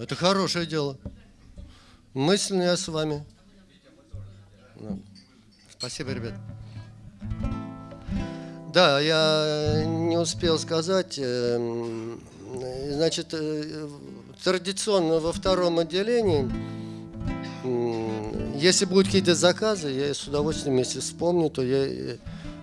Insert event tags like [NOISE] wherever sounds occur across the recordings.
Это хорошее дело. Мысленно я с вами. Спасибо, ребят. Да, я не успел сказать. Эм, значит, э, традиционно во втором отделении, если будут какие-то заказы, я с удовольствием, если вспомню, то я, э,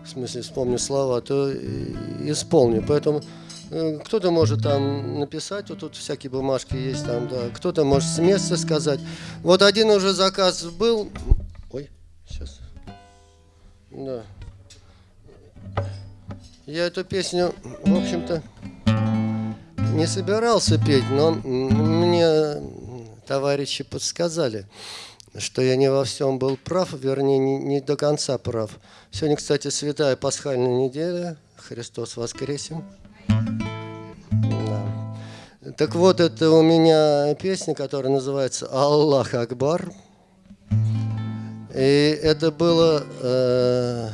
в смысле, вспомню слова, то исполню. Поэтому э, кто-то может там написать, вот тут всякие бумажки есть там, да, кто-то может с места сказать. Вот один уже заказ был. Ой, сейчас. Да. Я эту песню, в общем-то, не собирался петь, но мне товарищи подсказали, что я не во всем был прав, вернее, не, не до конца прав. Сегодня, кстати, святая пасхальная неделя, Христос воскресен. Да. Так вот, это у меня песня, которая называется «Аллах Акбар». И это было... Э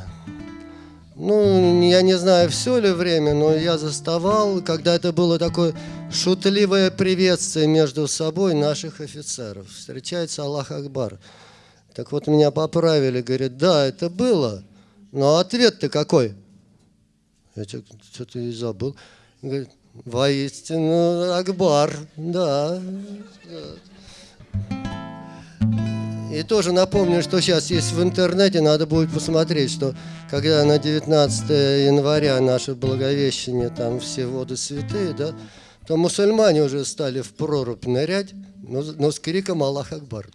ну, я не знаю, все ли время, но я заставал, когда это было такое шутливое приветствие между собой наших офицеров. Встречается Аллах Акбар. Так вот, меня поправили, говорят, да, это было, но ответ-то какой? Я что-то и забыл. Говорит, воистину Акбар, да. да. И тоже напомню, что сейчас есть в интернете, надо будет посмотреть, что когда на 19 января наше Благовещение, там все воды святые, да, то мусульмане уже стали в прорубь нырять, но, но с криком Аллах Акбар.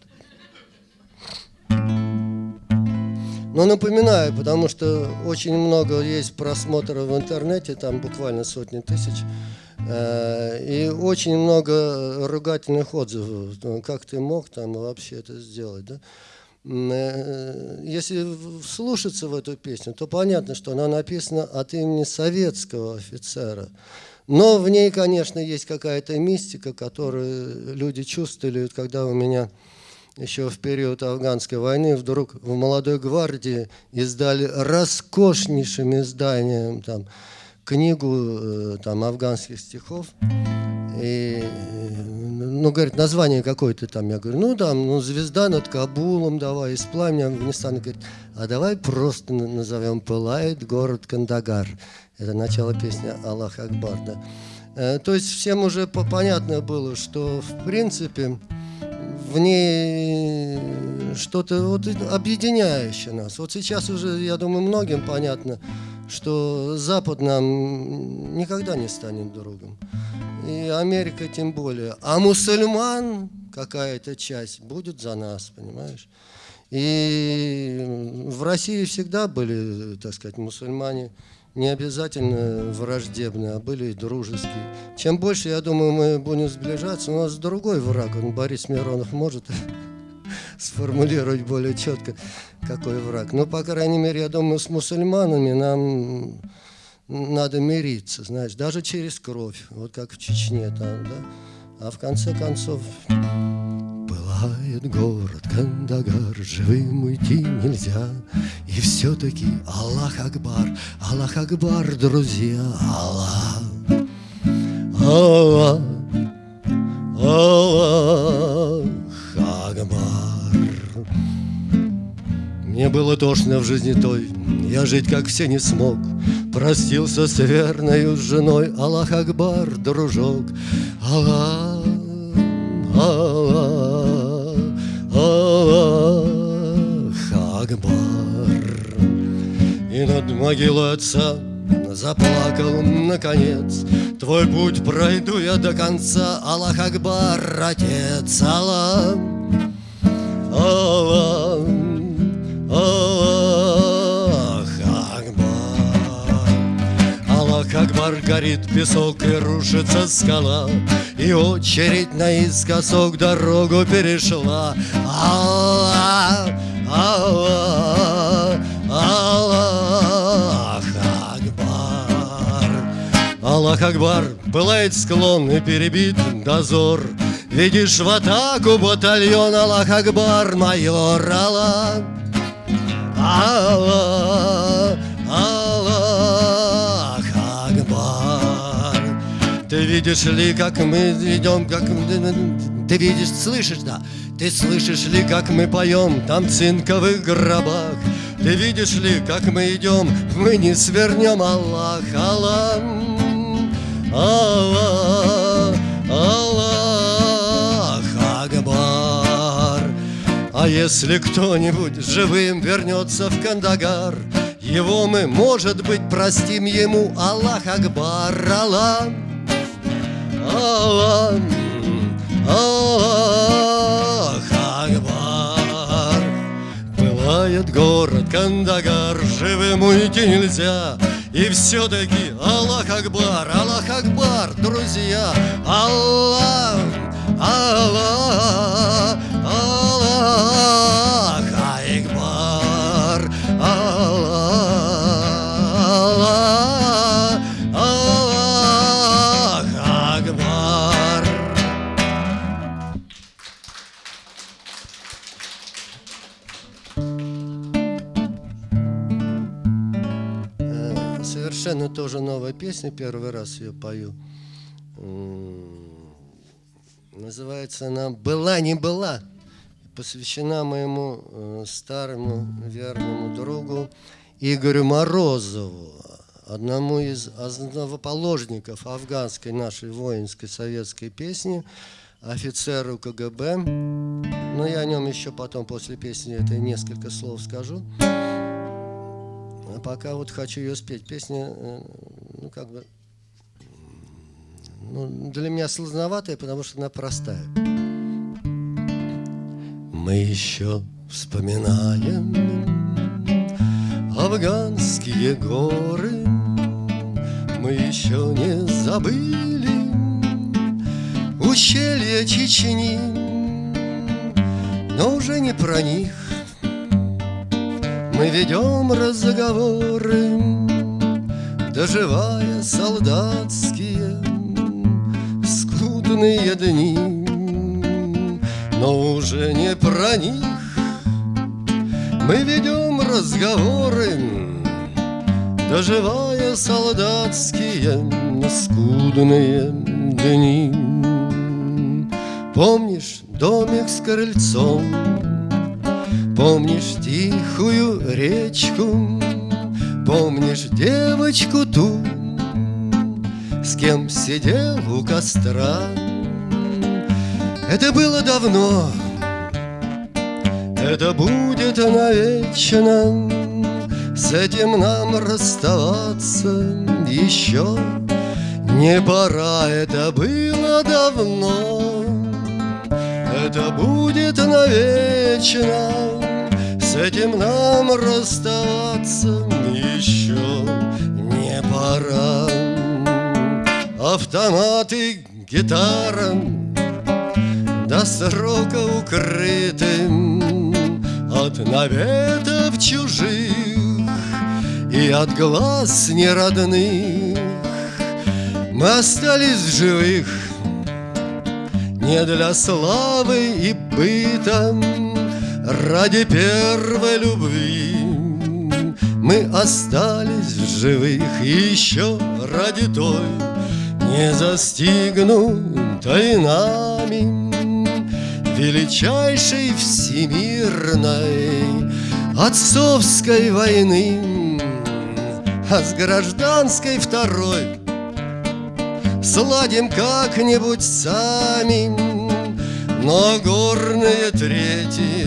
Но напоминаю, потому что очень много есть просмотров в интернете, там буквально сотни тысяч, Э, и очень много ругательных отзывов. Ну, как ты мог там вообще это сделать, да? Э, если вслушаться в эту песню, то понятно, что она написана от имени советского офицера. Но в ней, конечно, есть какая-то мистика, которую люди чувствовали, когда у меня еще в период афганской войны вдруг в молодой гвардии издали роскошнейшим изданием там, книгу э, там, афганских стихов. И, ну, говорит, название какое-то там. Я говорю, ну, там, ну, звезда над Кабулом, давай, из пламени Афганистана. Говорит, а давай просто назовем «Пылает город Кандагар». Это начало песни «Аллах Акбар», да. Э, то есть всем уже понятно было, что, в принципе, в ней что-то вот объединяющее нас. Вот сейчас уже, я думаю, многим понятно, что Запад нам никогда не станет другом. И Америка тем более. А мусульман какая-то часть будет за нас, понимаешь? И в России всегда были, так сказать, мусульмане не обязательно враждебные, а были и дружеские. Чем больше, я думаю, мы будем сближаться, у нас другой враг, он Борис Миронов может [LAUGHS] сформулировать более четко, какой враг. Но, по крайней мере, я думаю, с мусульманами нам надо мириться, знаешь, даже через кровь, вот как в Чечне там, да. А в конце концов... Пылает город Кандагар, живым уйти нельзя. И все-таки Аллах Акбар, Аллах Акбар, друзья, Аллах, Аллах, Аллах Акбар. Мне было тошно в жизни той, я жить как все не смог. Простился с верною женой, Аллах Акбар, дружок, Аллах, Акбар. И над могилой отца заплакал наконец. Твой путь пройду я до конца, Аллах Акбар, Отец, Аллах, Аллах, Аллах Акбар. Аллах Акбар горит песок и рушится скала, И очередь наискосок дорогу перешла. Аллах, Аллах, Аллах Акбар. Пылает склон и перебит дозор, Видишь в атаку батальон Аллах Акбар, майор Аллах. Аллах, Аллах Акбар. Ты видишь ли, как мы идем, как ты видишь, слышишь, да? Ты слышишь ли, как мы поем там в цинковых гробах? Ты видишь ли, как мы идем, мы не свернем, Аллах, Аллах, Аллах, Аллах, Акбар. А если кто-нибудь живым вернется в Кандагар, его мы, может быть, простим ему. Аллах Акбар, Аллах, Аллах, Аллах Пылает город Кандагар Живым уйти нельзя. И все-таки Аллах Акбар Аллах Акбар, друзья. Аллах, Аллах, Аллах Совершенно тоже новая песня, первый раз ее пою. Называется она «Была не была». Посвящена моему э, старому верному другу Игорю Морозову, одному из основоположников афганской нашей воинской советской песни, офицеру КГБ. Но я о нем еще потом после песни этой несколько слов скажу. А пока вот хочу ее спеть. Песня, э, ну, как бы, ну, для меня сложноватая, потому что она простая. Мы еще вспоминаем афганские горы, Мы еще не забыли ущелья Чечни, но уже не про них мы ведем разговоры, Доживая солдатские скудные дни. Но уже не про них Мы ведем разговоры, Доживая солдатские скудные дни. Помнишь домик с крыльцом, Помнишь тихую речку, Помнишь девочку ту, С кем сидел у костра. Это было давно, это будет навечно, С этим нам расставаться еще не пора, это было давно. Это будет навечно С этим нам расставаться еще не пора. Автоматы, гитара До срока укрытым От наветов чужих И от глаз неродных. Мы остались живых не для славы и быта, ради первой любви. Мы остались в живых еще ради той Не застигнутой нами Величайшей всемирной Отцовской войны А с гражданской второй Сладим как-нибудь сами, но горные трети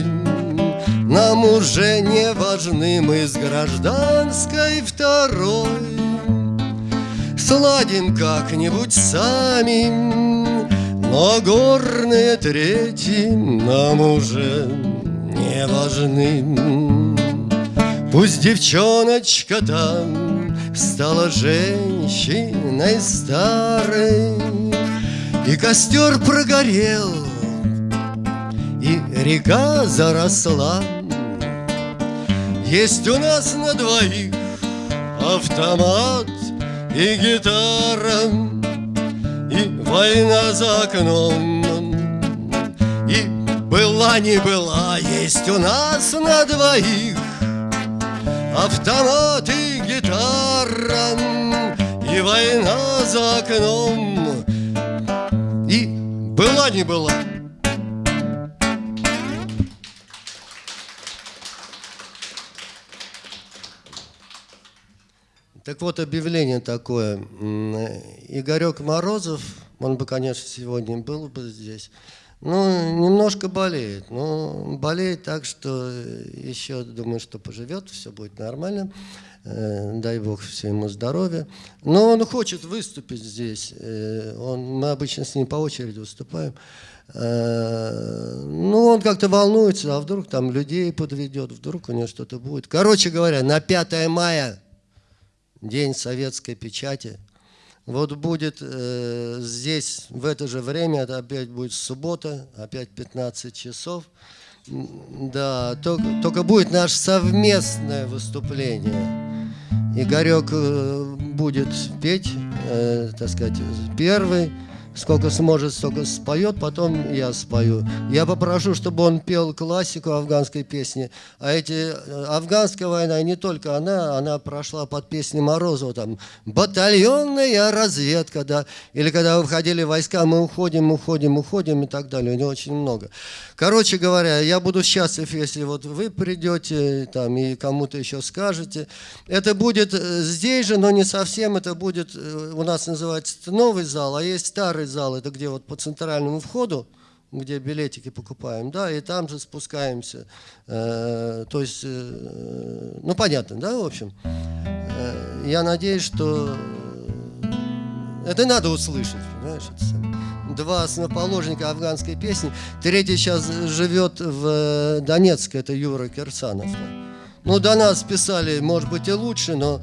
Нам уже не важны, мы с гражданской второй Сладим как-нибудь сами, но горные трети Нам уже не важны. Пусть девчоночка там Стала женщиной старой. И костер прогорел И река заросла. Есть у нас на двоих Автомат и гитара И война за окном. И была не была Есть у нас на двоих Автомат и гитара И война за окном была не была. Так вот, объявление такое. Игорек Морозов, он бы, конечно, сегодня был бы здесь, ну, немножко болеет. Ну, болеет так, что еще, думаю, что поживет, все будет нормально. Э, дай Бог все ему здоровья. Но он хочет выступить здесь. Э, он, мы обычно с ним по очереди выступаем. Э, ну, он как-то волнуется, а вдруг там людей подведет, вдруг у него что-то будет. Короче говоря, на 5 мая День советской печати. Вот будет э, здесь в это же время, это опять будет суббота, опять 15 часов. Да, только, только будет наше совместное выступление. Игорек э, будет петь, э, так сказать, первый сколько сможет, столько споет, потом я спою. Я попрошу, чтобы он пел классику афганской песни. А эти э, афганская война, не только она, она прошла под песни Морозова, там, батальонная разведка, да, или когда выходили войска, мы уходим, уходим, уходим и так далее, у него очень много. Короче говоря, я буду счастлив, если вот вы придете там и кому-то еще скажете. Это будет э, здесь же, но не совсем, это будет, э, у нас называется новый зал, а есть старый старый зал, это где вот по центральному входу, где билетики покупаем, да, и там же спускаемся. Э, то есть, э, ну понятно, да, в общем. Э, я надеюсь, что это надо услышать, понимаешь, это Два основоположника афганской песни. Третий сейчас живет в Донецке, это Юра Кирсанов. Ну, до нас писали, может быть, и лучше, но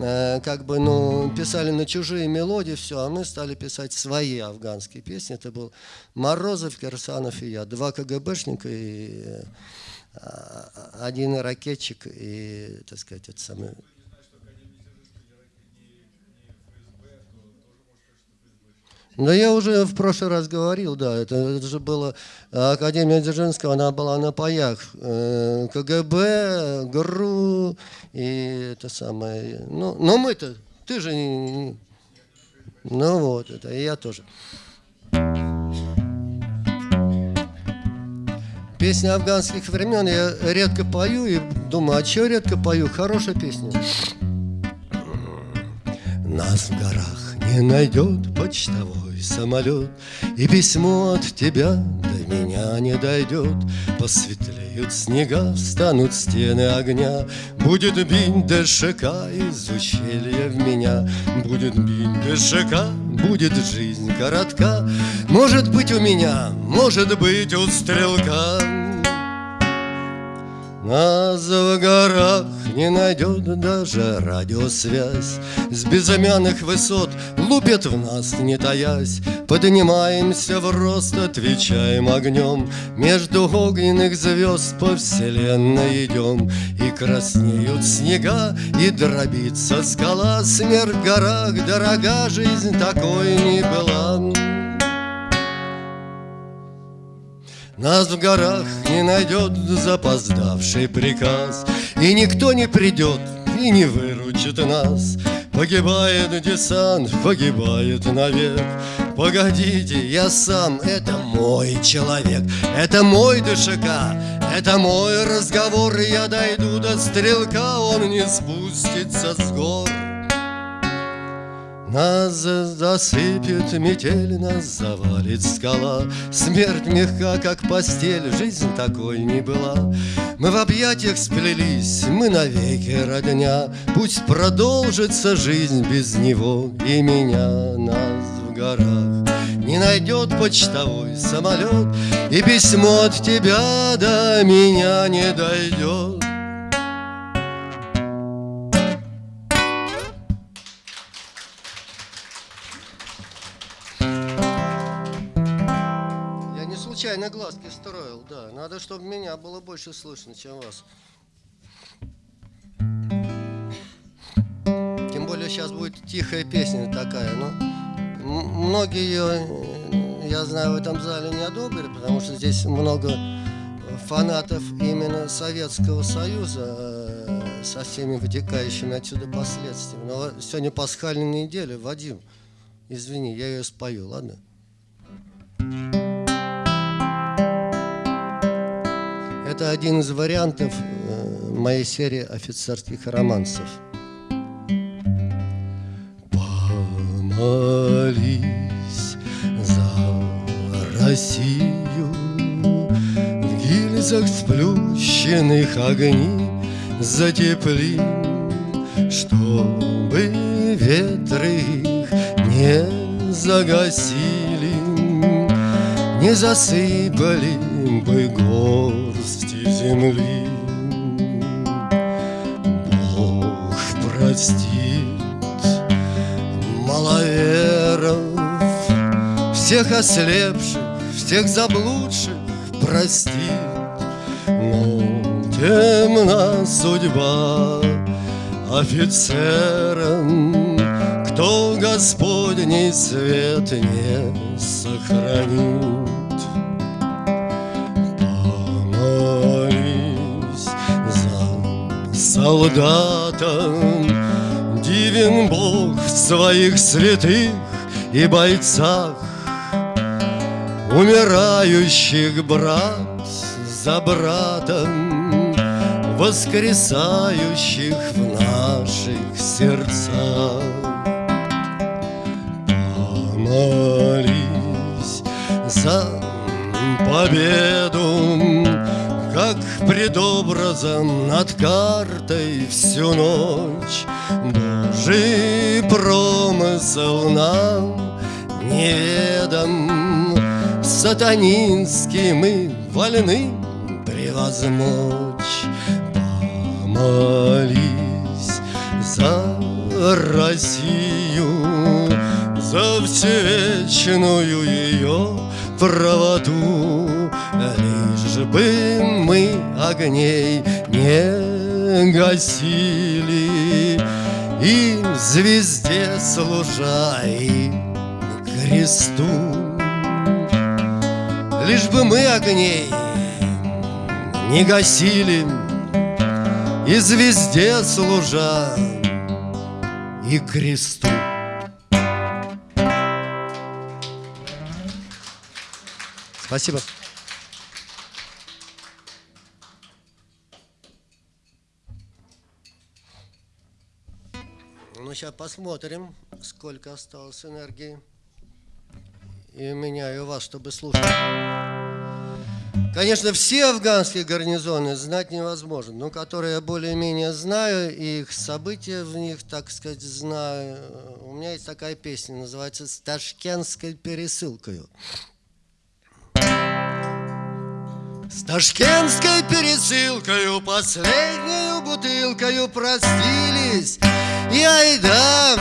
как бы, ну, писали на чужие мелодии, все, а мы стали писать свои афганские песни. Это был Морозов, Кирсанов и я. Два КГБшника и э, один ракетчик и, так сказать, это самое... Но я уже в прошлый раз говорил, да, это, это же было, Академия Дзержинского, она была на паях, э, КГБ, ГРУ и это самое, ну, но мы-то, ты же не, ну вот, это и я тоже. Песни афганских времен я редко пою и думаю, а что редко пою? Хорошая песня. Нас в горах не найдет почтовой самолет И письмо от тебя до меня не дойдет. Посветлеют снега, встанут стены огня. Будет бить ДШК из ущелья в меня. Будет бить ДШК, будет жизнь коротка. Может быть у меня, может быть у стрелка нас в горах не найдет даже радиосвязь. С безымянных высот лупят в нас, не таясь. Поднимаемся в рост, отвечаем огнем Между огненных звезд по вселенной идем И краснеют снега, и дробится скала. Смерть в горах дорога, жизнь такой не была Нас в горах не найдет запоздавший приказ И никто не придет и не выручит нас. Погибает десант, погибает навек. Погодите, я сам, это мой человек Это мой ДШК, это мой разговор я дойду до стрелка, он не спустится с гор нас засыпет метель, нас завалит скала. Смерть мягка, как постель, жизнь такой не была. Мы в объятиях сплелись, мы навеки родня. Пусть продолжится жизнь без него и меня. Нас в горах не найдет почтовой самолет И письмо от тебя до меня не дойдет случайно глазки строил, да. Надо, чтобы меня было больше слышно, чем вас. Тем более сейчас будет тихая песня такая, ну. Многие ее, я знаю, в этом зале не одобрят, потому что здесь много фанатов именно Советского Союза э, со всеми вытекающими отсюда последствиями. Но сегодня пасхальная неделя, Вадим, извини, я ее спою, ладно? Это один из вариантов э, моей серии офицерских романсов. Помолись за Россию В гильзах сплющенных огней затепли Чтобы ветры их не загасили Не засыпали бы горсти земли. Бог простит маловеров Всех ослепших, всех заблудших простит. Но темна судьба офицерам Кто Господний свет не сохранит солдатам. Дивен Бог в своих святых и бойцах. Умирающих брат за братом Воскресающих в наших сердцах. Помолись за победу как пред образом над картой всю ночь. Божий промысел нам неведом Сатанинский мы вольны превозмочь. Помолись за Россию За всевечную ее правоту. Лишь бы мы огней не гасили И звезде служа и кресту Лишь бы мы огней не гасили И звезде служа и кресту Спасибо. Сейчас посмотрим, сколько осталось энергии. И у меня, и у вас, чтобы слушать. Конечно, все афганские гарнизоны знать невозможно, но которые я более-менее знаю, и их события в них, так сказать, знаю. У меня есть такая песня, называется «С ташкентской пересылкой». С ташкентской пересылкою Последнюю бутылкою простились И айда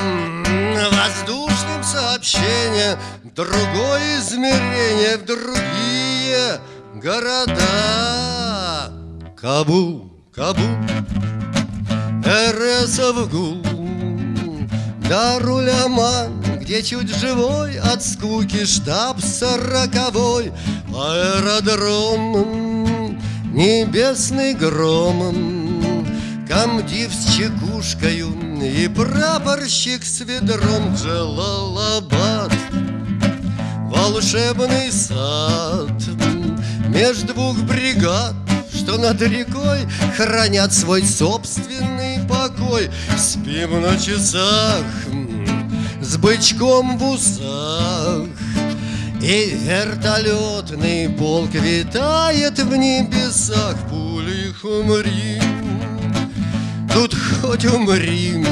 воздушным сообщением Другое измерение в другие города. Кабул, Кабул, РСов гул. Даруляман, где чуть живой От скуки штаб сороковой. Аэродром небесный громом Комдив с чекушкою и прапорщик с ведром Джалалабад. Волшебный сад Меж двух бригад что над рекой Хранят свой собственный покой. Спим на часах с бычком в усах И вертолетный полк витает в небесах. Пули умри, тут хоть умри.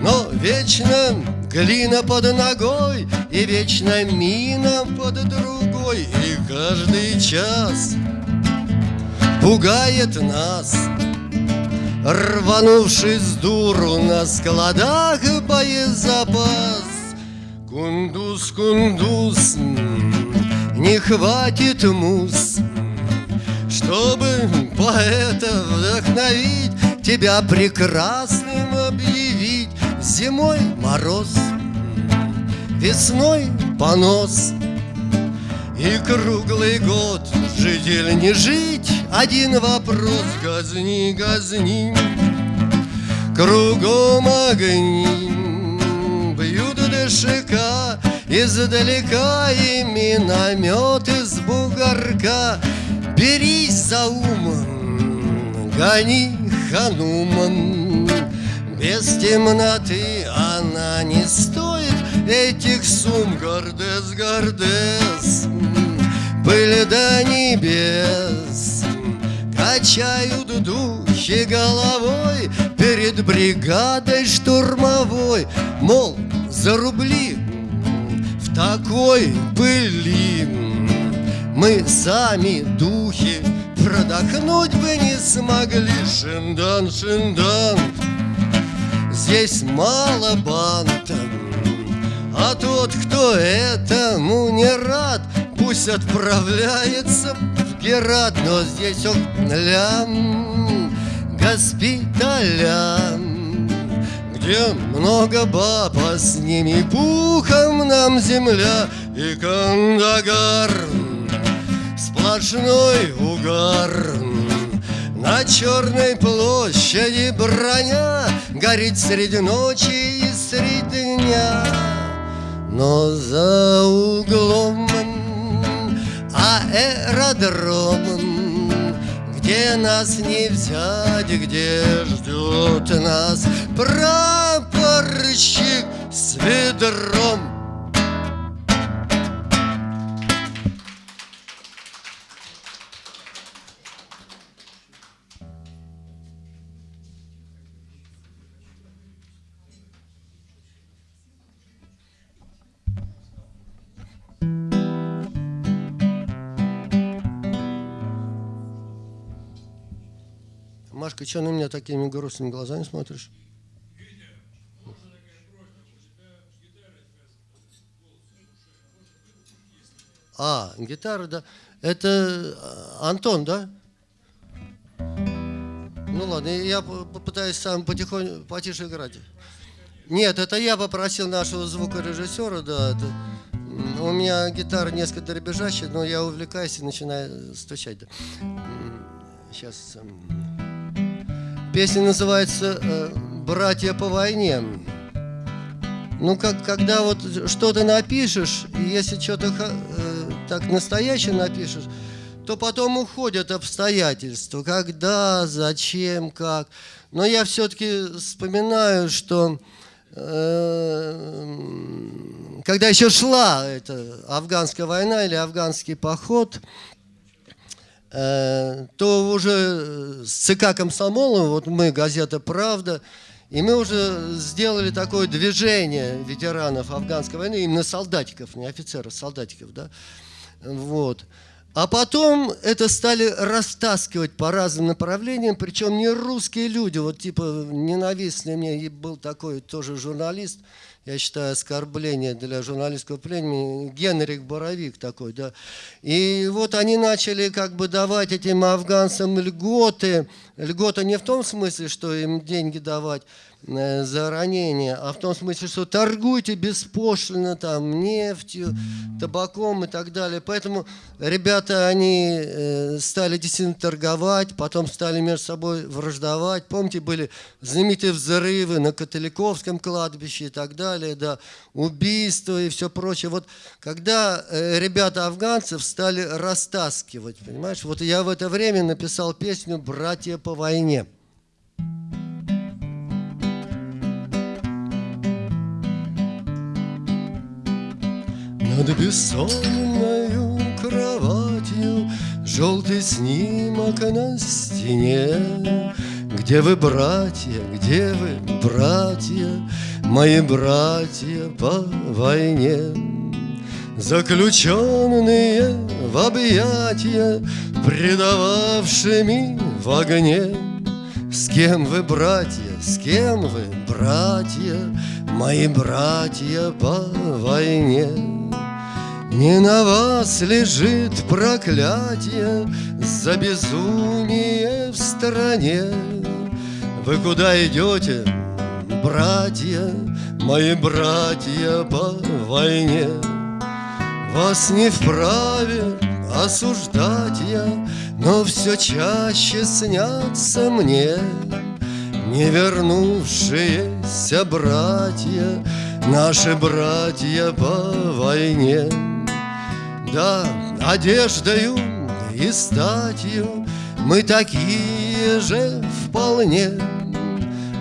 Но вечно глина под ногой И вечно мина под другой И каждый час пугает нас. Рванувший с дуру на складах боезапас Кундус, кундус, не хватит мус Чтобы поэта вдохновить Тебя прекрасным объявить. Зимой мороз, весной понос. И круглый год жить или не жить. Один вопрос Газни, газни. Кругом огни Бьют ДШК Издалека и миномет из бугорка. Берись за ум, гони хануман. Без темноты она не стоит этих сум, Гордес, Гордес, пыль до небес. Качают духи головой Перед бригадой штурмовой Мол, за рубли в такой пыли Мы сами духи продохнуть бы не смогли Шиндан, шиндан, здесь мало банта А тот, кто этому не рад Пусть отправляется в Герат Но здесь он лям госпиталя Где много баб, а с ними пухом нам земля И Кандагар Сплошной угар. На черной площади броня Горит среди ночи и среди дня. Но за углом аэродромом Где нас не взять, где ждет нас Прапорщик с ведром Машка, что на меня такими грустными глазами смотришь? А, гитара, да. Это а, Антон, да? Ну ладно, я попытаюсь сам потихоньку, потише играть. Нет, это я попросил нашего звукорежиссера, да. Это, у меня гитара несколько дребезжащая, но я увлекаюсь и начинаю стучать. Да. Сейчас. Песня называется э, «Братья по войне». Ну, как, когда вот что-то напишешь, и если что-то э, так настоящее напишешь, то потом уходят обстоятельства. Когда, зачем, как. Но я все-таки вспоминаю, что э, когда еще шла эта афганская война или афганский поход, Э, то уже с ЦК Комсомола, вот мы, газета «Правда», и мы уже сделали такое движение ветеранов афганской войны, именно солдатиков, не офицеров, солдатиков, да, вот. А потом это стали растаскивать по разным направлениям, причем не русские люди, вот типа ненавистный мне был такой тоже журналист, я считаю, оскорбление для журналистского племени, Генрих Боровик такой, да. И вот они начали как бы давать этим афганцам льготы, льготы не в том смысле, что им деньги давать, за ранение, а в том смысле, что торгуйте беспошлино там нефтью, табаком и так далее. Поэтому ребята, они э, стали действительно торговать, потом стали между собой враждовать. Помните, были знаменитые взрывы на католиковском кладбище и так далее, да, убийства и все прочее. Вот когда э, ребята афганцев стали растаскивать, понимаешь, вот я в это время написал песню «Братья по войне». Над бессонною кроватью Желтый снимок на стене. Где вы, братья, где вы, братья Мои братья по войне? Заключенные в объятия Предававшими в огне. С кем вы, братья, с кем вы, братья Мои братья по войне не на вас лежит проклятие За безумие в стране Вы куда идете, братья, Мои братья по войне? Вас не вправе осуждать я, Но все чаще снятся мне Не вернувшиеся братья, Наши братья по войне. Да, одеждою и статью Мы такие же вполне.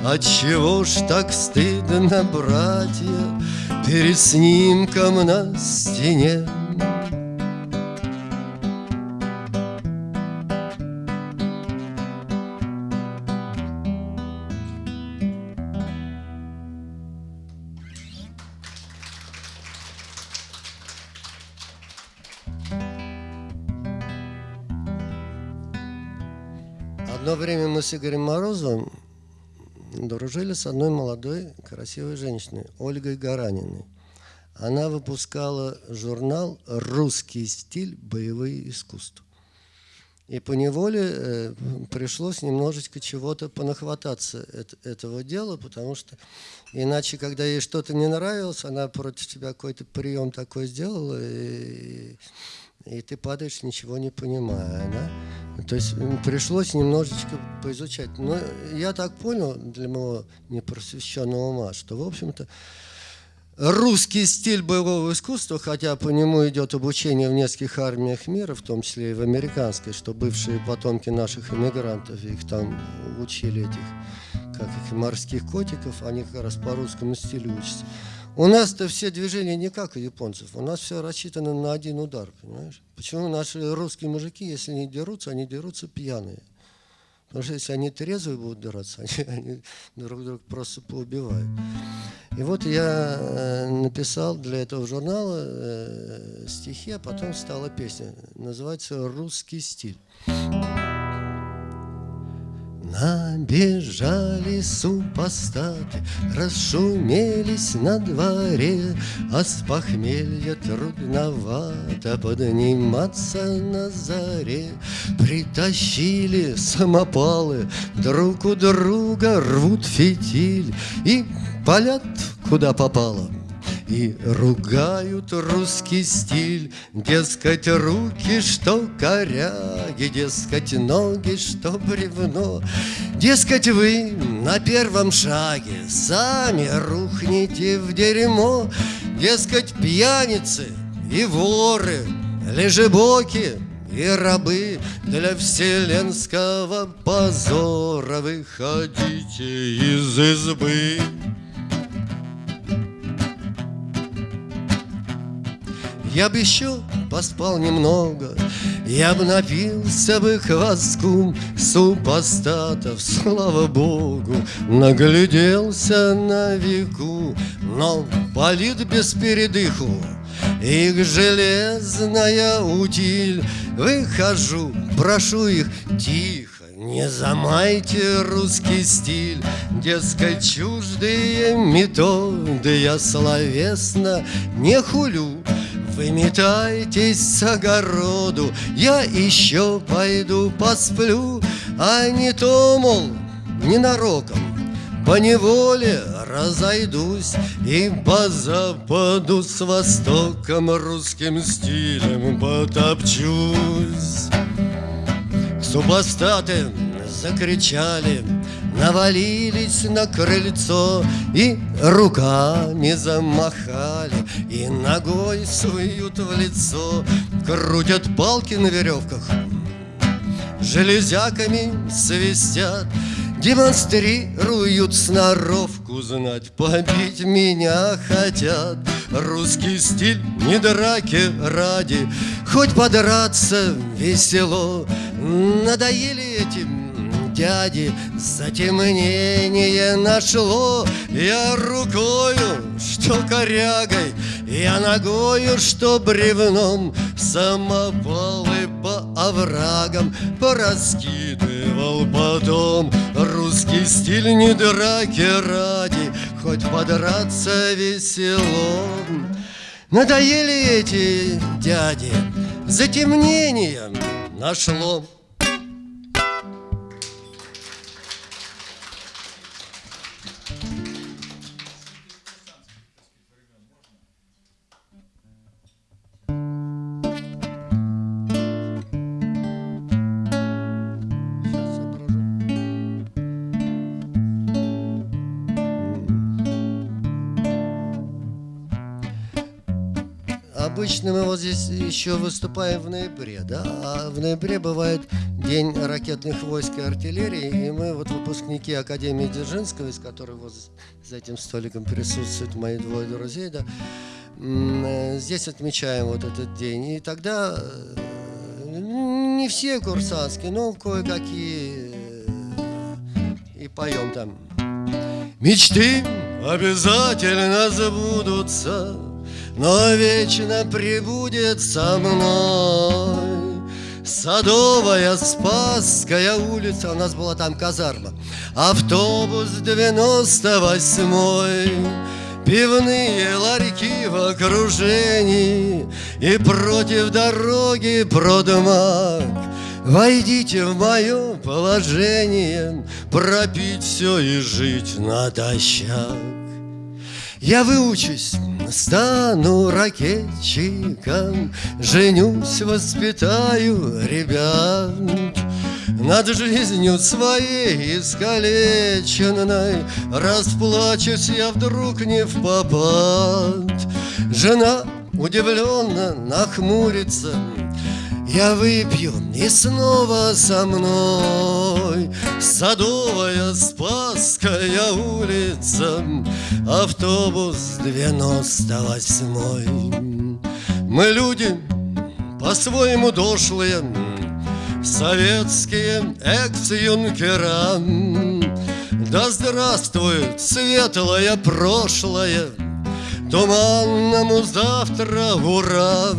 Отчего ж так стыдно, братья Перед снимком на стене Одно время мы с Игорем Морозовым дружили с одной молодой красивой женщиной, Ольгой Гараниной. Она выпускала журнал «Русский стиль. Боевые искусства». И по неволе э, пришлось немножечко чего-то понахвататься от этого дела, потому что иначе, когда ей что-то не нравилось, она против тебя какой-то прием такой сделала, и, и ты падаешь, ничего не понимая. Да? То есть пришлось немножечко поизучать. Но я так понял для моего непросвещенного ума, что, в общем-то, русский стиль боевого искусства, хотя по нему идет обучение в нескольких армиях мира, в том числе и в американской, что бывшие потомки наших иммигрантов, их там учили этих, как их, морских котиков, они как раз по русскому стилю учатся. У нас-то все движения не как у японцев. У нас все рассчитано на один удар, понимаешь? Почему наши русские мужики, если не дерутся, они дерутся пьяные? Потому что если они трезвые будут драться, [LAUGHS] они, они друг друга просто поубивают. И вот я э, написал для этого журнала э, стихи, а потом стала песня. Называется «Русский стиль». Набежали супостаты, расшумелись на дворе, А с похмелья трудновато подниматься на заре. Притащили самопалы, друг у друга рвут фитиль И палят куда попало. И ругают русский стиль, Дескать, руки, что коряги, Дескать, ноги, что бревно. Дескать, вы на первом шаге Сами рухнете в дерьмо. Дескать, пьяницы и воры, Лежебоки и рабы Для вселенского позора Выходите из избы. Я бы еще поспал немного, Я бы напился бы хвостком Супостатов, слава богу, Нагляделся на веку, Но полит без передыху. Их железная утиль Выхожу, прошу их тихо. Не замайте русский стиль, Дескать, чуждые методы. Я словесно не хулю, вы метаетесь с огороду, я еще пойду посплю, а не то, мол, ненароком по неволе разойдусь И по западу с востоком русским стилем потопчусь. Супостаты закричали Навалились на крыльцо и руками замахали И ногой суют в лицо Крутят палки на веревках Железяками свистят Демонстрируют сноровку знать Побить меня хотят. Русский стиль не драки ради Хоть подраться весело. Надоели этим дяди Затемнение нашло. Я рукою, что корягой Я ногою, что бревном. Самопалы по оврагам Пораскидывал потом. Русский стиль не драки ради Хоть подраться весело. Надоели эти дяди Затемнением нашло обычно мы вот здесь еще выступаем в ноябре, да, а в ноябре бывает День ракетных войск и артиллерии, и мы вот выпускники Академии Дзержинского, из которой вот за этим столиком присутствуют мои двое друзей, да, э, здесь отмечаем вот этот день. И тогда э, не все курсантские, но кое-какие э, и поем там. Мечты обязательно забудутся, но вечно прибудет со мной. Садовая, Спасская улица, у нас была там казарма, автобус 98 Пивные ларьки в окружении. И против дороги продмаг. Войдите в мое положение. Пропить все и жить натощак я выучусь, стану ракетчиком, Женюсь, воспитаю ребят. Над жизнью своей искалеченной Расплачусь я вдруг не в попад. Жена удивленно нахмурится, я выпью и снова со мной. Садовая Спасская улица Автобус 98 Мы люди по-своему дошлые Советские экс-юнкера. Да здравствует светлое прошлое Туманному завтра ура!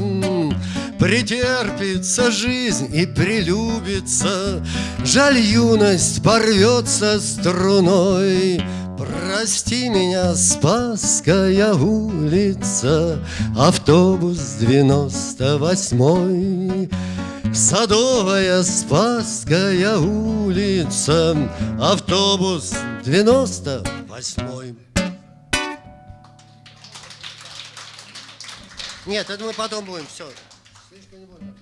Претерпится жизнь и прилюбится, Жаль, юность порвется струной. Прости меня, Спасская улица, Автобус девяносто восьмой. Садовая Спасская улица, Автобус девяносто восьмой. Нет, это мы потом будем, все. Слишком не больно.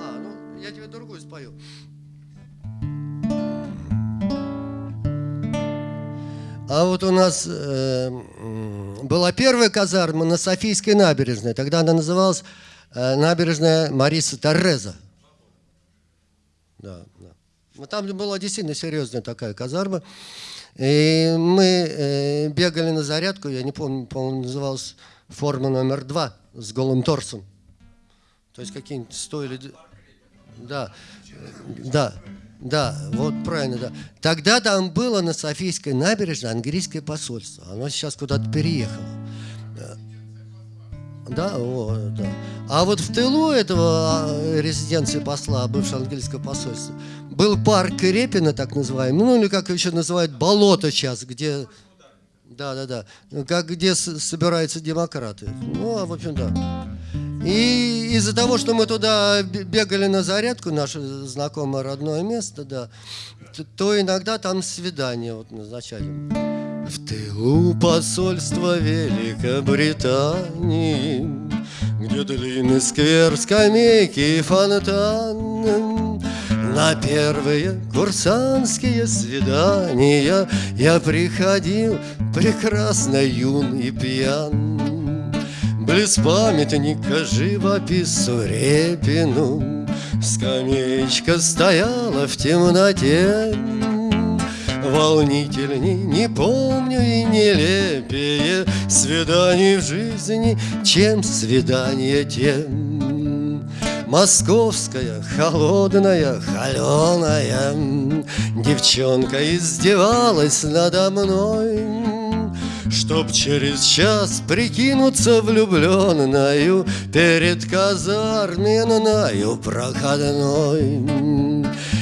А, ну, я тебе другую спою. А вот у нас э, была первая казарма на Софийской набережной. Тогда она называлась э, набережная Мариса Торреза. Да, да. Но там была действительно серьезная такая казарма. И мы э, бегали на зарядку, я не помню, по-моему, называлась форма номер два с голым торсом. То есть какие-нибудь сто или... Да, да, да, вот правильно, да. Тогда там было на Софийской набережной английское посольство. Оно сейчас куда-то переехало. Да, о, да. А вот в тылу этого а, резиденции посла, бывшего английского посольства, был парк Репина, так называемый, ну или как еще называют, болото сейчас, где да, да, да. Как где собираются демократы. Ну, а в общем, да. И из-за того, что мы туда бегали на зарядку, наше знакомое родное место, да, то иногда там свидания вот назначали. В тылу посольства Великобритании, Где длинный сквер, скамейки и фонтан, на первые курсантские свидания. Я приходил прекрасно юн и пьян. Близ памятника живопису Репину Скамеечка стояла в темноте. Волнительней не помню и нелепее Свиданий в жизни, чем свидание тем Московская, холодная, холеная Девчонка издевалась надо мной Чтоб через час прикинуться влюбленною Перед казарменною проходной.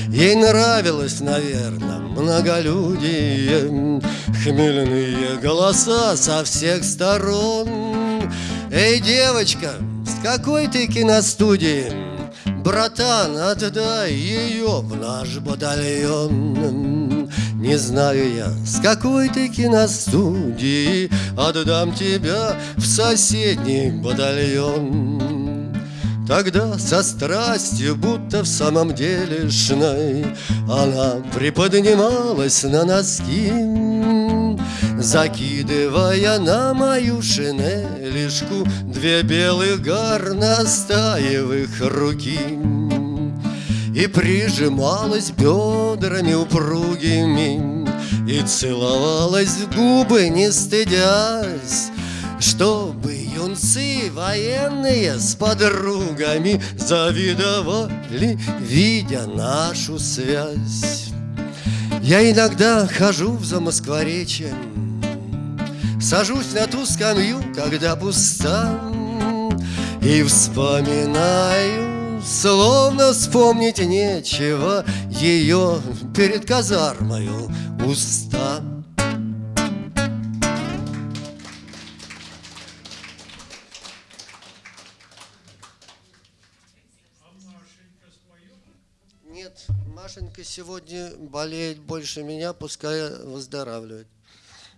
Ей нравилось, наверное, многолюдие Хмельные голоса со всех сторон. Эй, девочка, с какой ты киностудии? Братан, отдай ее в наш батальон. Не знаю я, с какой ты киностудии? Отдам тебя в соседний батальон. Тогда со страстью, будто в самом деле шной Она приподнималась на носки Закидывая на мою шинелишку Две белых горностаевых руки И прижималась бедрами упругими И целовалась в губы, не стыдясь чтобы юнцы военные с подругами Завидовали, видя нашу связь. Я иногда хожу в Замоскворечье Сажусь на ту скамью, когда пуста И вспоминаю, словно вспомнить нечего Ее перед казармою уста Нет, Машенька сегодня болеет больше меня, пускай выздоравливает.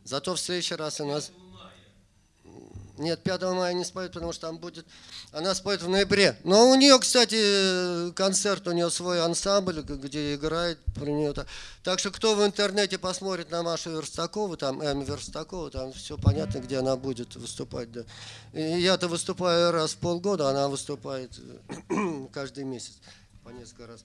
Зато в следующий раз у нас... Нет, 5 мая не споет, потому что там будет... Она споет в ноябре. Но у нее, кстати, концерт, у нее свой ансамбль, где играет про нее. Так что кто в интернете посмотрит на Машу Верстакову, там М. Верстакова, там все понятно, где она будет выступать. Да. Я-то выступаю раз в полгода, она выступает [CLEARS THROAT] каждый месяц по несколько раз.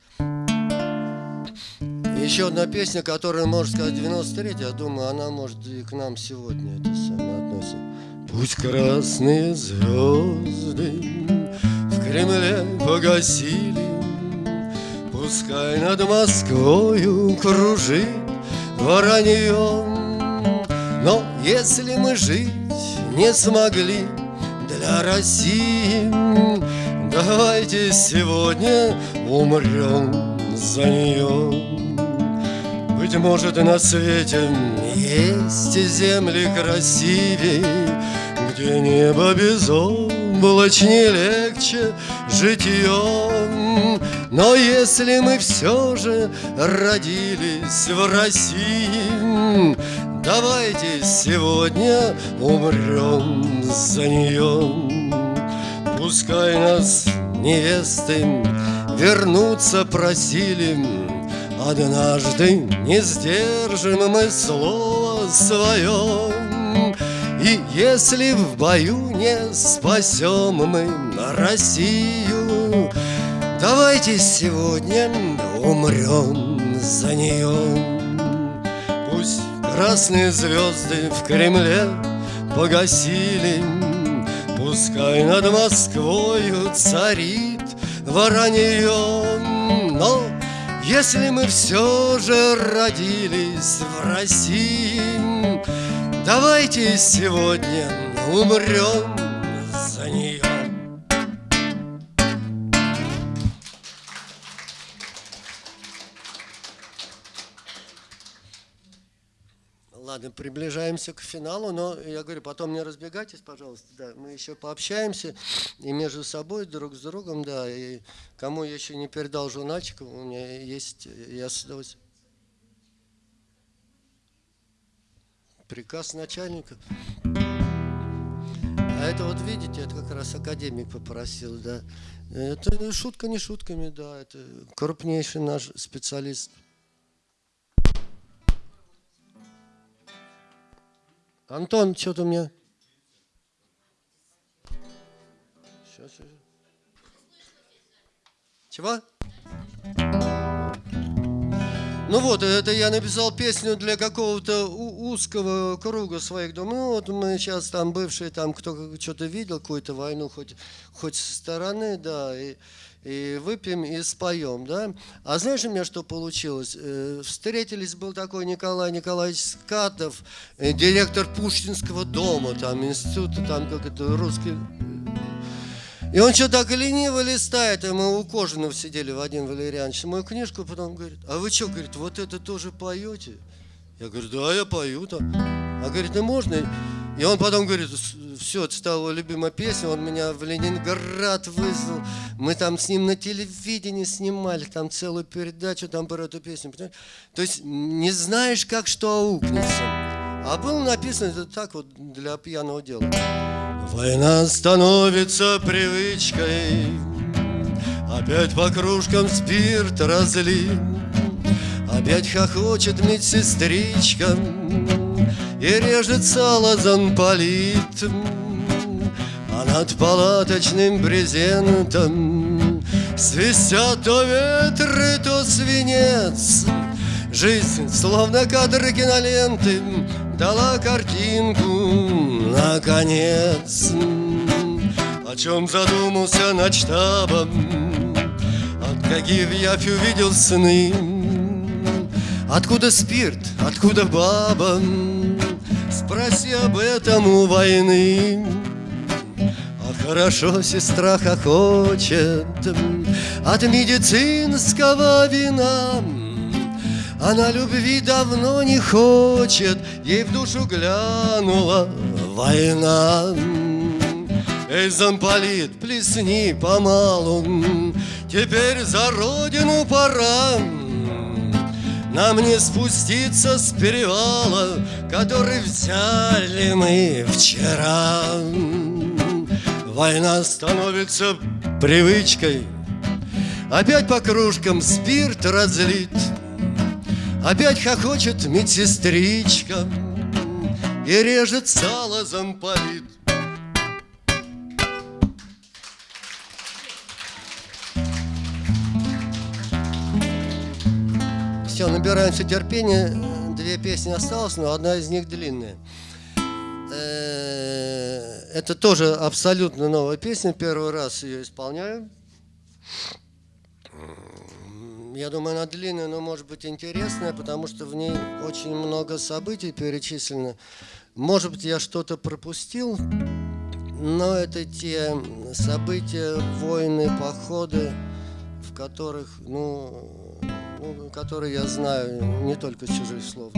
Еще одна песня, которая, можно сказать, 93 я думаю, она может и к нам сегодня это самое относится. Пусть красные звезды в Кремле погасили, Пускай над Москвою кружит воронье. Но если мы жить не смогли для России, Давайте сегодня умрем за нее. Быть может, на свете есть земли красивей, Где небо безоблачнее легче житьем. Но если мы все же родились в России, Давайте сегодня умрем за нее. Пускай нас невесты вернуться просили Однажды не сдержим мы слово свое И если в бою не спасем мы Россию Давайте сегодня умрем за нее Пусть красные звезды в Кремле погасили Пускай над Москвою царит воронье, но если мы все же родились в России, Давайте сегодня умрем Ладно, приближаемся к финалу, но я говорю, потом не разбегайтесь, пожалуйста, да, мы еще пообщаемся и между собой, друг с другом, да, и кому я еще не передал журнальчик, у меня есть, я с удовольствием. Приказ начальника. А это вот видите, это как раз академик попросил, да. Это шутка не шутками, да, это крупнейший наш специалист. Антон, что-то мне... Сейчас, сейчас. Чего? Ну вот, это я написал песню для какого-то узкого круга своих Ну вот мы сейчас там бывшие, там кто что-то видел, какую-то войну, хоть, хоть со стороны, да, и, и выпьем и споем, да. А знаешь у меня что получилось? Э, встретились, был такой Николай Николаевич Скатов, э, директор Пушкинского дома, там, института, там, как это, русский... И он что так лениво листает, и мы у Кожинов сидели, Вадим Валерьянович, мою книжку, потом говорит, а вы что, говорит, вот это тоже поете? Я говорю, да, я пою там. А говорит, ну можно? И он потом говорит, все, это стала любимая песня, он меня в Ленинград вызвал, мы там с ним на телевидении снимали, там целую передачу там про эту песню. Понимаешь? То есть не знаешь, как что аукнется. А было написано это так вот для пьяного дела. Война становится привычкой, Опять по кружкам спирт разли, Опять хохочет медсестричка, И режет сало замполит А над палаточным брезентом Свистят то ветры, то свинец. Жизнь, словно кадры киноленты Дала картинку, наконец. О чем задумался над штабом От каких я увидел сны. Откуда спирт, откуда баба Спроси об этом у войны А хорошо сестра хохочет От медицинского вина она любви давно не хочет, ей в душу глянула война. Эй, замполит, плесни помалу, теперь за родину пора. Нам не спуститься с перевала, который взяли мы вчера. Война становится привычкой, опять по кружкам спирт разлит. Опять хохочет медсестричка И режет сало замполит Все, набираемся терпения. Две песни осталось, но одна из них длинная. Э, Это тоже абсолютно новая песня. Первый раз ее исполняю. Я думаю, она длинная, но может быть интересная, потому что в ней очень много событий перечислено. Может быть, я что-то пропустил, но это те события, войны, походы, в которых, ну, которые я знаю не только чужих слов.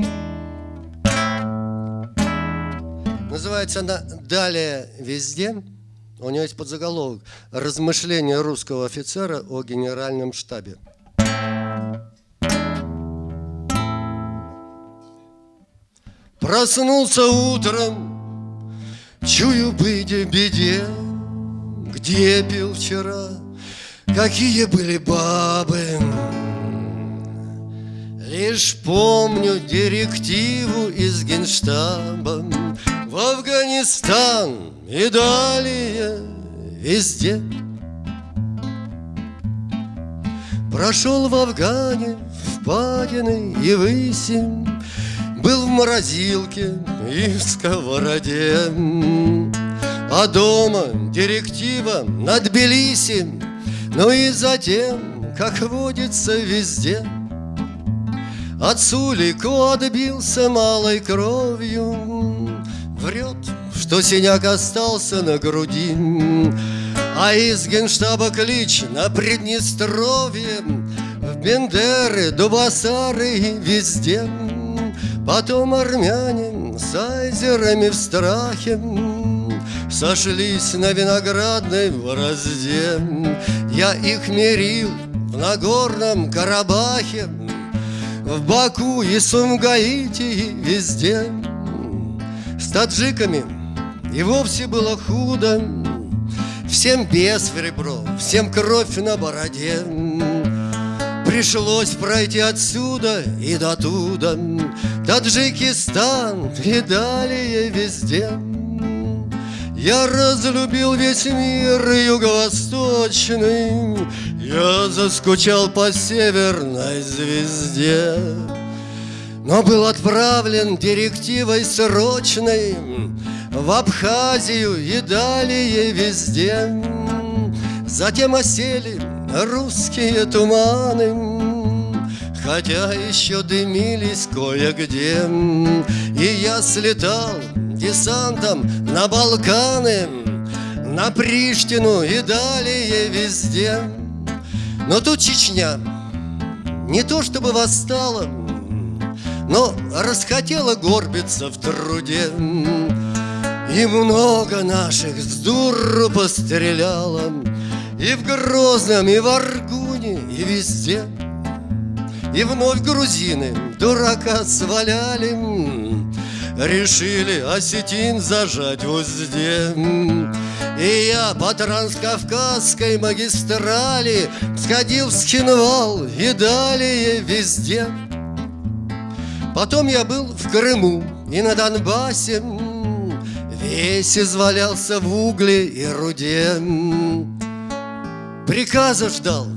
Называется она «Далее везде». У нее есть подзаголовок «Размышления русского офицера о генеральном штабе». Проснулся утром, чую быть в беде Где пил вчера, какие были бабы Лишь помню директиву из генштаба. В Афганистан и далее везде. Прошел в Афгане, впадины и высень был в морозилке и в сковороде. А дома директива над Тбилиси Ну и затем, как водится везде От Сулику отбился малой кровью Врет, что синяк остался на груди. А из генштаба клич на Приднестровье В Бендеры, Дубасары и везде. Потом армяне с айзерами в страхе Сошлись на виноградной борозде. Я их мерил в Нагорном Карабахе В Баку и Сумгаите и везде. С таджиками и вовсе было худо. Всем без ребро, всем кровь на бороде. Пришлось пройти отсюда и до туда. Таджикистан и далее везде. Я разлюбил весь мир юго-восточный Я заскучал по северной звезде Но был отправлен директивой срочной В Абхазию и далее везде. Затем осели русские туманы Хотя еще дымились кое-где. И я слетал десантом на Балканы На Приштину и далее везде Но тут Чечня. Не то чтобы восстала Но расхотела горбиться в труде. И много наших с дуру постреляло и в Грозном, и в Аргуне, и везде. И вновь грузины дурака сваляли. Решили осетин зажать в узде И я по транскавказской магистрали Сходил в Схинвал и далее везде. Потом я был в Крыму и на Донбассе Весь извалялся в угле и руде Приказа ждал,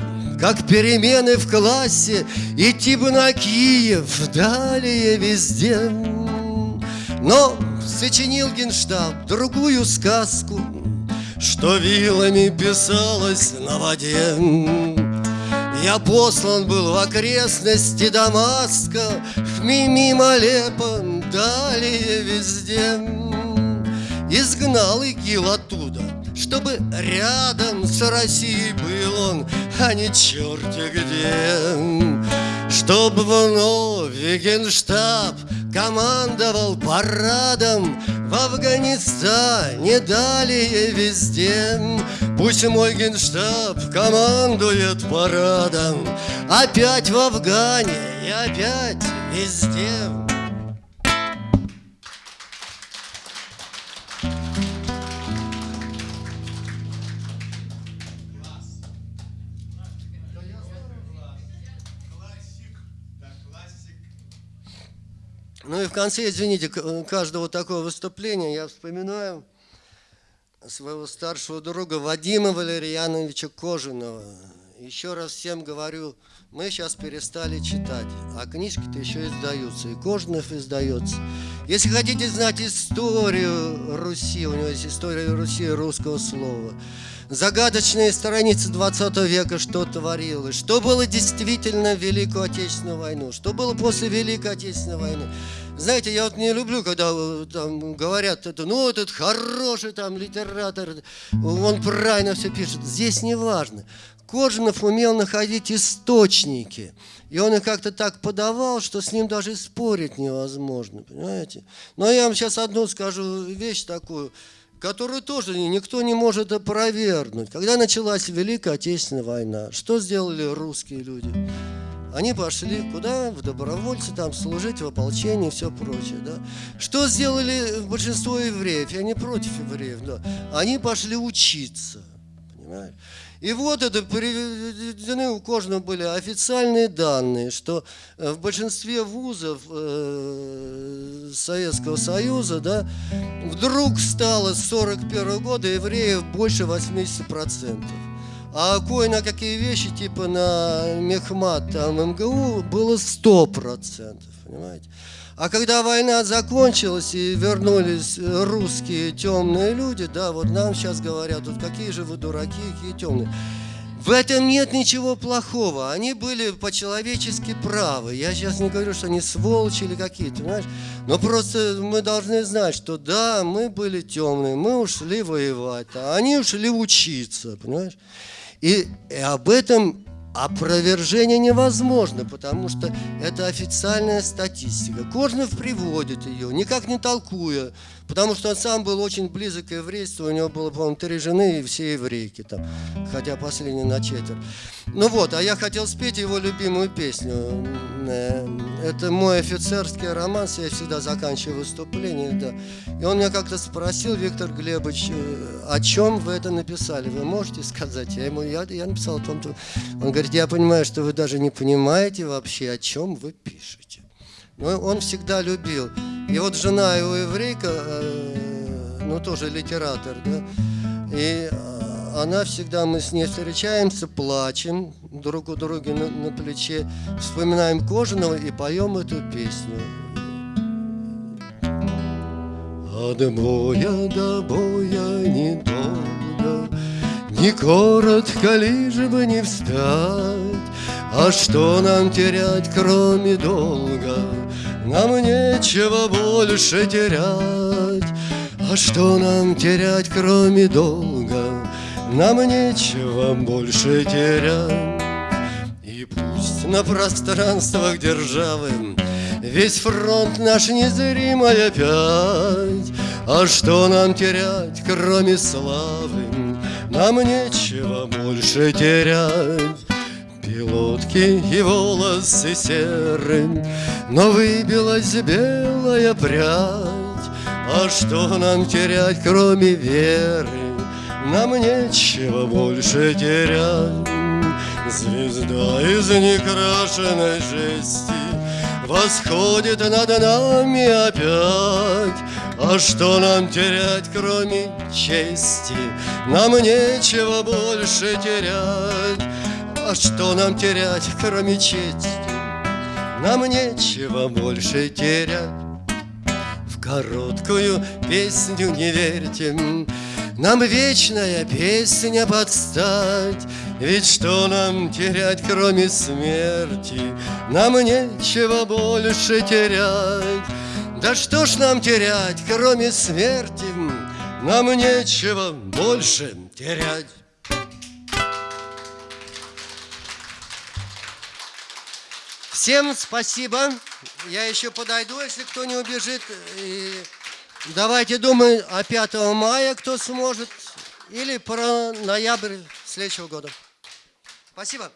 как перемены в классе Идти бы на Киев, далее везде Но сочинил генштаб другую сказку Что вилами писалось на воде. Я послан был в окрестности Дамаска Мимо Алеппо, далее везде. Изгнал ИГИЛ оттуда Чтобы рядом с Россией был он А не черти где Чтобы вновь Генштаб командовал парадом В Афганистане далее везде. Пусть мой генштаб командует парадом Опять в Афгане и опять везде Ну и в конце, извините, каждого такого выступления я вспоминаю своего старшего друга Вадима Валерьяновича Кожаного. Еще раз всем говорю, мы сейчас перестали читать, а книжки-то еще издаются, и Кожанов издается. Если хотите знать историю Руси, у него есть история Руси русского слова, загадочные страницы 20 века, что творилось, что было действительно в Великую Отечественную войну, что было после Великой Отечественной войны. Знаете, я вот не люблю, когда э, там говорят, это, ну, этот хороший там литератор, он правильно все пишет. Здесь не важно. Кожанов умел находить источники. И он их как-то так подавал, что с ним даже спорить невозможно, понимаете? Но я вам сейчас одну скажу вещь такую, которую тоже никто не может опровергнуть. Когда началась Великая Отечественная война, что сделали русские люди? Они пошли куда? В добровольцы, там служить, в ополчении и все прочее. Да? Что сделали большинство евреев? Я не против евреев, да. Они пошли учиться. Понимаешь? И вот это приведены у Кожного были официальные данные, что э, в большинстве вузов э, Советского Союза да, вдруг стало с 41 года евреев больше 80%. А кое на какие вещи, типа на Мехмат, там МГУ, было 100%, понимаете? А когда война закончилась и вернулись русские темные люди, да, вот нам сейчас говорят, вот какие же вы дураки, какие темные. В этом нет ничего плохого. Они были по-человечески правы. Я сейчас не говорю, что они сволочи или какие-то, понимаешь? Но просто мы должны знать, что да, мы были темные, мы ушли воевать, а они ушли учиться, понимаешь? И, и об этом опровержение невозможно, потому что это официальная статистика. Кожнов приводит ее, никак не толкуя, потому что он сам был очень близок к еврейству, у него было, по-моему, три жены и все еврейки там, хотя последний на четверть. Ну вот, а я хотел спеть его любимую песню. Э, это мой офицерский романс, я всегда заканчиваю выступление, да. И он меня как-то спросил, Виктор Глебович, э, о чем вы это написали, вы можете сказать? Я ему, я, я написал о том, что... Он говорит, я понимаю, что вы даже не понимаете вообще, о чем вы пишете. Но он всегда любил. И вот жена его еврейка, э, ну тоже литератор, да, и она всегда, мы с ней встречаемся, плачем друг у друга на, на плече, вспоминаем Кожаного и поем эту песню. От боя до боя недолго, Не коротко, лишь бы не встать, А что нам терять, кроме долга? Нам нечего больше терять, А что нам терять, кроме долга? Нам нечего больше терять. И пусть на пространствах державы Весь фронт наш незримый опять. А что нам терять, кроме славы? Нам нечего больше терять Пилотки и волосы серы Но выбилась белая прядь. А что нам терять, кроме веры? Нам нечего больше терять. Звезда из некрашенной жести Восходит над нами опять. А что нам терять, кроме чести? Нам нечего больше терять А что нам терять, кроме чести? Нам нечего больше терять В короткую песню не верьте Нам вечная песня подстать ведь что нам терять, кроме смерти? Нам нечего больше терять. Да что ж нам терять, кроме смерти? Нам нечего больше терять. Всем спасибо. Я еще подойду, если кто не убежит. И давайте думаем о 5 мая, кто сможет, или про ноябрь следующего года. Спасибо.